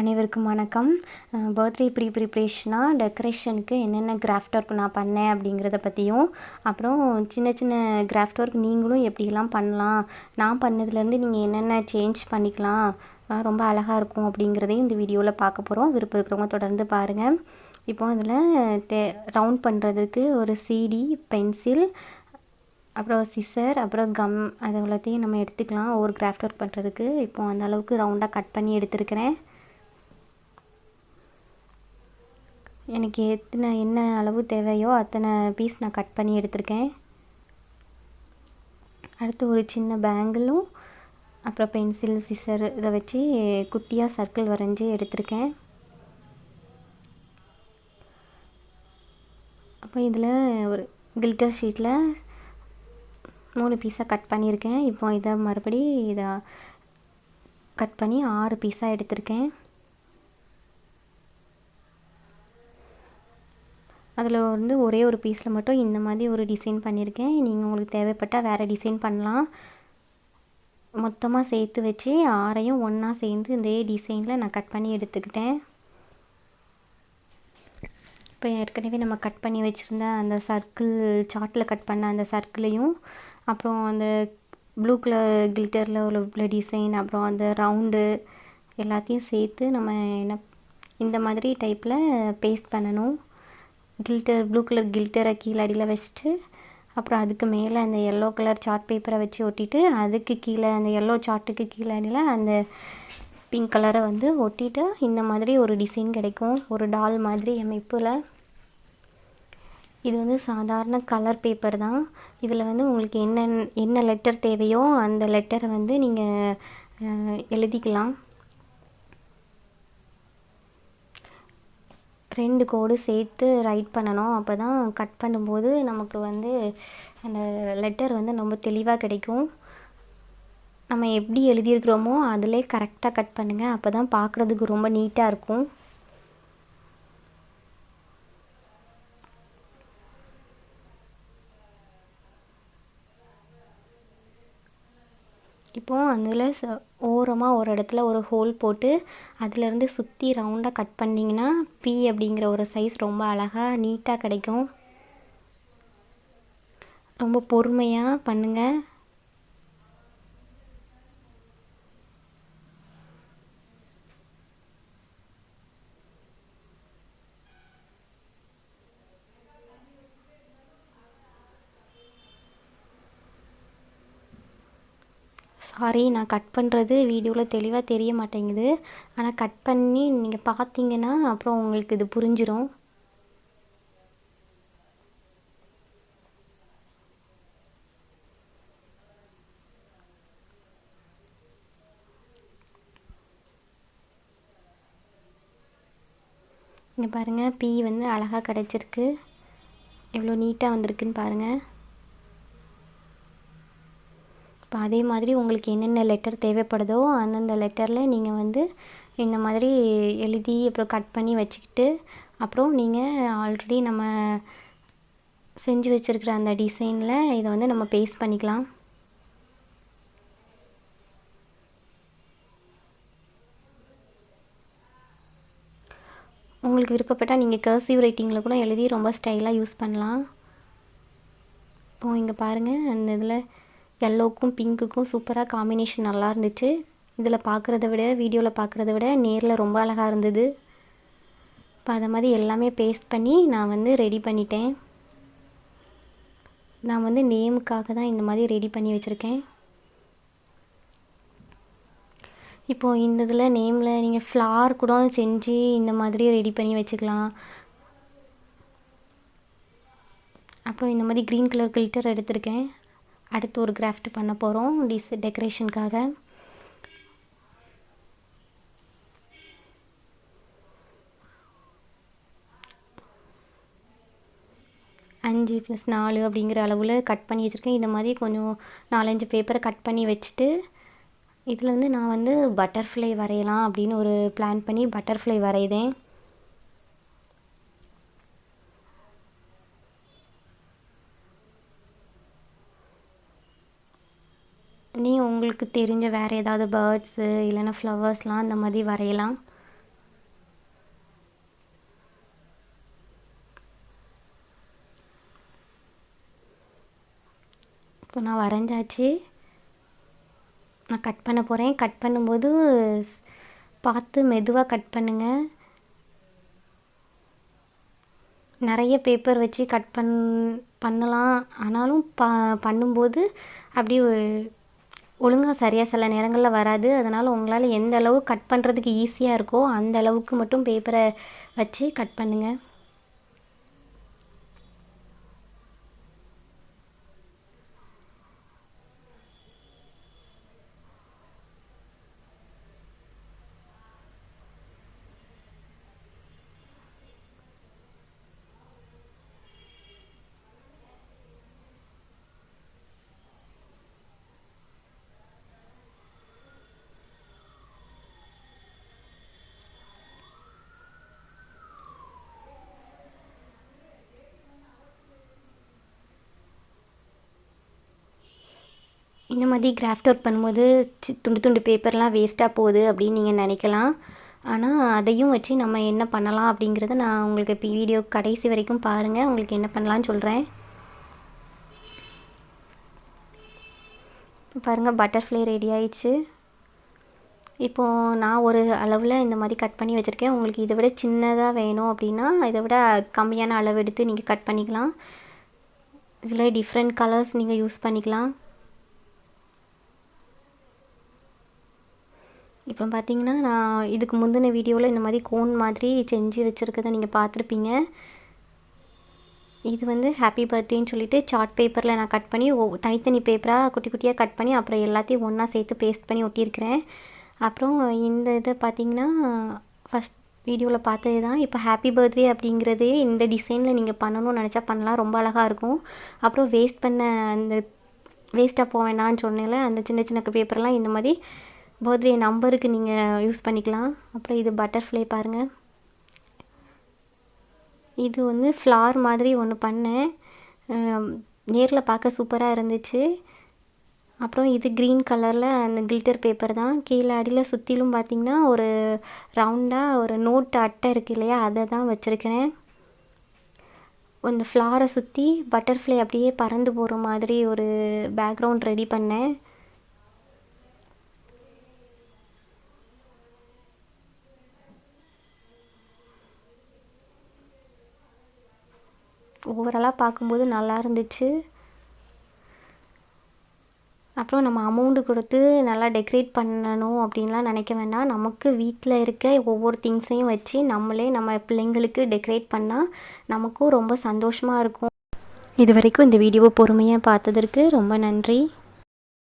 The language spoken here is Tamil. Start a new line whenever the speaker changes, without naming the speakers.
அனைவருக்கும் வணக்கம். பர்த்டே ப்ரீ ப்ரிப்ரேஷனாக டெக்கரேஷனுக்கு என்னென்ன கிராஃப்ட் ஒர்க் நான் பண்ணேன் அப்படிங்கிறத பற்றியும் அப்புறம் சின்ன சின்ன கிராஃப்ட் ஒர்க் நீங்களும் எப்படிலாம் பண்ணலாம் நான் பண்ணதுலேருந்து நீங்கள் என்னென்ன சேஞ்ச் பண்ணிக்கலாம் ரொம்ப அழகாக இருக்கும் அப்படிங்கிறதையும் இந்த வீடியோவில் பார்க்க போகிறோம் விருப்பம் இருக்கிறவங்க தொடர்ந்து பாருங்கள் இப்போ அதில் தே ரவுண்ட் பண்ணுறதுக்கு ஒரு சிடி பென்சில் அப்புறம் சிசர் அப்புறம் கம் அது எல்லாத்தையும் நம்ம எடுத்துக்கலாம். ஒவ்வொரு கிராஃப்ட் ஒர்க் பண்ணுறதுக்கு இப்போ அந்த அளவுக்கு ரவுண்டாக கட் பண்ணி எடுத்துருக்கிறேன். எனக்கு எத்தனை என்ன அளவு தேவையோ அத்தனை பீஸ் நான் கட் பண்ணி எடுத்திருக்கேன். அடுத்து ஒரு சின்ன பேங்கிளும் அப்புறம் பென்சில் சிசர் இதை வச்சு குட்டியாக சர்க்கிள் வரைஞ்சி எடுத்திருக்கேன். அப்போ இதில் ஒரு கில்டர் ஷீட்டில் மூணு பீஸாக கட் பண்ணியிருக்கேன். இப்போ இதை மறுபடி இதை கட் பண்ணி ஆறு பீஸாக எடுத்திருக்கேன். அதில் வந்து ஒரே ஒரு பீஸில் மட்டும் இந்த மாதிரி ஒரு டிசைன் பண்ணியிருக்கேன். நீங்கள் உங்களுக்கு தேவைப்பட்டால் வேறு டிசைன் பண்ணலாம். மொத்தமாக சேர்த்து வச்சு ஆறையும் ஒன்றா சேர்ந்து இதே டிசைனில் நான் கட் பண்ணி எடுத்துக்கிட்டேன். இப்போ ஏற்கனவே நம்ம கட் பண்ணி வச்சுருந்த அந்த சர்க்கிள் சார்ட்டில் கட் பண்ண அந்த சர்க்கிளையும் அப்புறம் அந்த ப்ளூ கலர் கில்டரில் உள்ள டிசைன் அப்புறம் அந்த ரவுண்டு எல்லாத்தையும் சேர்த்து நம்ம என்ன இந்த மாதிரி டைப்பில் பேஸ்ட் பண்ணணும். கில்டர் ப்ளூ கலர் கில்டரை கீழே அடியில் வச்சுட்டு அப்புறம் அதுக்கு மேலே அந்த எல்லோ கலர் சார்ட் பேப்பரை வச்சு ஒட்டிட்டு அதுக்கு கீழே அந்த எல்லோ சார்ட்டுக்கு கீழே அடியில் அந்த பிங்க் கலரை வந்து ஒட்டிட்டு இந்த மாதிரி ஒரு டிசைன் கிடைக்கும். ஒரு டால் மாதிரி அமைப்பில். இது வந்து சாதாரண கலர் பேப்பர் தான். இதில் வந்து உங்களுக்கு என்ன என்ன லெட்டர் தேவையோ அந்த லெட்டரை வந்து நீங்கள் எழுதிக்கலாம். ரெண்டு கோடு சேர்த்து ரைட் பண்ணணும். அப்போ தான் கட் பண்ணும்போது நமக்கு வந்து அந்த லெட்டர் வந்து ரொம்ப தெளிவாக கிடைக்கும். நம்ம எப்படி எழுதியிருக்கிறோமோ அதிலே கரெக்டாக கட் பண்ணுங்கள் அப்போ தான் பார்க்குறதுக்கு ரொம்ப நீட்டாக இருக்கும். இப்போது அதில் ஓரமாக ஒரு இடத்துல ஒரு ஹோல் போட்டு அதிலேருந்து சுற்றி ரவுண்டாக கட் பண்ணிங்கன்னா பி அப்படிங்கிற ஒரு சைஸ் ரொம்ப அழகாக நீட்டாக கிடைக்கும். ரொம்ப பொறுமையாக பண்ணுங்கள் சாரி நான் கட் பண்ணுறது வீடியோவில் தெளிவாக தெரிய மாட்டேங்குது. ஆனால் கட் பண்ணி நீங்கள் பார்த்தீங்கன்னா அப்புறம் உங்களுக்கு இது புரிஞ்சிடும் இங்கே பாருங்கள் பீ வந்து அழகாக கிடச்சிருக்கு. எவ்வளோ நீட்டாக வந்திருக்குன்னு பாருங்கள் இப்போ அதே மாதிரி உங்களுக்கு என்னென்ன லெட்டர் தேவைப்படுதோ அந்தந்த லெட்டரில் நீங்கள் வந்து இந்த மாதிரி எழுதி அப்புறம் கட் பண்ணி வச்சுக்கிட்டு அப்புறம் நீங்கள் ஆல்ரெடி நம்ம செஞ்சு வச்சுருக்கிற அந்த டிசைனில் இதை வந்து நம்ம பேஸ்ட் பண்ணிக்கலாம். உங்களுக்கு விருப்பப்பட்டால் நீங்கள் கர்சிவ் ரைட்டிங்கில் கூட எழுதி ரொம்ப ஸ்டைலாக யூஸ் பண்ணலாம். இப்போ இங்கே பாருங்கள் அந்த இதில் எல்லோக்கும் பிங்க்குக்கும் சூப்பராக காம்பினேஷன் நல்லா இருந்துச்சு. இதில் பார்க்குறத விட வீடியோவில் பார்க்குறத விட நேரில் ரொம்ப அழகாக இருந்தது. இப்போ அதை மாதிரி எல்லாமே பேஸ்ட் பண்ணி நான் வந்து ரெடி பண்ணிட்டேன். நான் வந்து நேமுக்காக தான் இந்த மாதிரி ரெடி பண்ணி வச்சுருக்கேன். இப்போது இந்த இதில் நேமில் நீங்கள் ஃப்ளார் கூட செஞ்சு இந்த மாதிரி ரெடி பண்ணி வச்சுக்கலாம். அப்புறம் இந்த மாதிரி க்ரீன் கலர் கில்டர் எடுத்திருக்கேன். அடுத்து ஒரு கிராஃப்ட் பண்ண போகிறோம் டிஸ் டெக்கரேஷனுக்காக அஞ்சு ப்ளஸ் நாலு அப்படிங்கிற அளவில் கட் பண்ணி வச்சுருக்கேன். இந்த மாதிரி கொஞ்சம் நாலஞ்சு பேப்பரை கட் பண்ணி வச்சுட்டு இதில் வந்து நான் வந்து பட்டர்ஃப்ளை வரையலாம் அப்படின்னு ஒரு பிளான் பண்ணி பட்டர்ஃப்ளை வரைதேன் உங்களுக்கு தெரிஞ்ச வேறு ஏதாவது பேர்ட்ஸு இல்லைன்னா ஃப்ளவர்ஸ்லாம் அந்த மாதிரி வரையலாம். இப்போ நான் வரைஞ்சாச்சு. நான் கட் பண்ண போகிறேன் கட் பண்ணும்போது பார்த்து மெதுவாக கட் பண்ணுங்கள் நிறைய பேப்பர் வச்சு கட் பண் பண்ணலாம். ஆனாலும் ப பண்ணும்போது அப்படியே ஒரு ஒழுங்காக சரியாக சில நேரங்களில் வராது. அதனால் உங்களால் எந்த அளவு கட் பண்ணுறதுக்கு ஈஸியாக இருக்கோ அந்த அளவுக்கு மட்டும் பேப்பரை வச்சு கட் பண்ணுங்கள் இந்த மாதிரி கிராஃப்ட் ஒர்க் பண்ணும்போது சி துண்டு துண்டு பேப்பர்லாம் வேஸ்ட்டாக போகுது அப்படின்னு நீங்கள் நினைக்கலாம். ஆனால் அதையும் வச்சு நம்ம என்ன பண்ணலாம் அப்படிங்கிறத நான் உங்களுக்கு இப்போ வீடியோ கடைசி வரைக்கும் பாருங்கள் உங்களுக்கு என்ன பண்ணலான்னு சொல்கிறேன் பாருங்கள் பட்டர்ஃப்ளை ரெடி ஆயிடுச்சு. இப்போது நான் ஒரு அளவில் இந்த மாதிரி கட் பண்ணி வச்சுருக்கேன். உங்களுக்கு இதை விட சின்னதாக வேணும் அப்படின்னா இதை விட கம்மியான அளவு எடுத்து நீங்கள் கட் பண்ணிக்கலாம். இதில் டிஃப்ரெண்ட் கலர்ஸ் நீங்கள் யூஸ் பண்ணிக்கலாம். இப்போ பார்த்தீங்கன்னா நான் இதுக்கு முந்தின வீடியோவில் இந்த மாதிரி கோன் மாதிரி செஞ்சு வச்சுருக்கதை நீங்கள் பார்த்துருப்பீங்க. இது வந்து ஹாப்பி பர்த்டேன்னு சொல்லிட்டு சார்ட் பேப்பரில் நான் கட் பண்ணி ஒ தனித்தனி பேப்பராக குட்டி குட்டியாக கட் பண்ணி அப்புறம் எல்லாத்தையும் ஒன்றா சேர்த்து பேஸ்ட் பண்ணி ஒட்டியிருக்கிறேன். அப்புறம் இந்த இதை பார்த்தீங்கன்னா ஃபஸ்ட் வீடியோவில் பார்த்தது தான். இப்போ ஹாப்பி பர்த்டே அப்படிங்கிறது இந்த டிசைனில் நீங்கள் பண்ணணும்னு நினச்சா பண்ணலாம். ரொம்ப அழகாக இருக்கும். அப்புறம் வேஸ்ட் பண்ண அந்த வேஸ்ட்டாக போக சொன்னேன்ல அந்த சின்ன சின்ன பேப்பர்லாம் இந்த மாதிரி பர்த்டே நம்பருக்கு நீங்கள் யூஸ் பண்ணிக்கலாம். அப்புறம் இது பட்டர்ஃப்ளை பாருங்கள் இது வந்து ஃப்ளார் மாதிரி ஒன்று பண்ணேன். நேரில் பார்க்க சூப்பராக இருந்துச்சு. அப்புறம் இது க்ரீன் கலரில் அந்த கில்டர் பேப்பர் தான். கீழே அடியில் சுற்றிலும் பார்த்திங்கன்னா ஒரு ரவுண்டாக ஒரு நோட்டு அட்டை இருக்குது இல்லையா? அதை தான் வச்சுருக்கிறேன். அந்த ஃப்ளாரை சுற்றி பட்டர்ஃப்ளை அப்படியே பறந்து போகிற மாதிரி ஒரு பேக்ரவுண்ட் ரெடி பண்ணேன். ஓவராலாக பார்க்கும்போது நல்லா இருந்துச்சு. அப்புறம் நம்ம அமௌண்ட்டு கொடுத்து நல்லா டெக்கரேட் பண்ணணும் அப்படின்லாம் நினைக்க வேண்டாம். நமக்கு வீட்டில் இருக்க ஒவ்வொரு திங்ஸையும் வச்சு நம்மளே நம்ம பிள்ளைங்களுக்கு டெக்கரேட் பண்ணால் நமக்கும் ரொம்ப சந்தோஷமாக இருக்கும். இது வரைக்கும் இந்த வீடியோவை பொறுமையாக பார்த்ததற்கு ரொம்ப நன்றி.